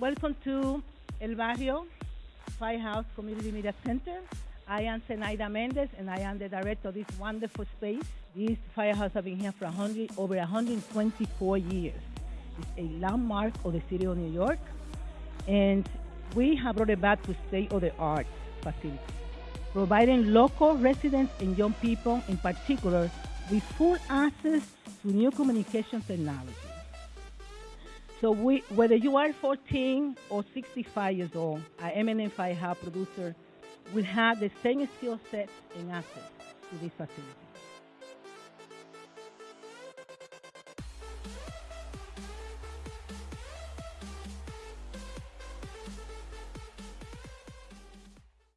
Welcome to El Barrio Firehouse Community Media Center. I am Zenaida Mendez, and I am the director of this wonderful space. This firehouse has been here for 100, over 124 years. It's a landmark of the city of New York, and we have brought it back to state-of-the-art facility, providing local residents and young people in particular with full access to new communication technology. So we, whether you are 14 or 65 years old, our Firehouse producer will have the same skill set and access to this facility.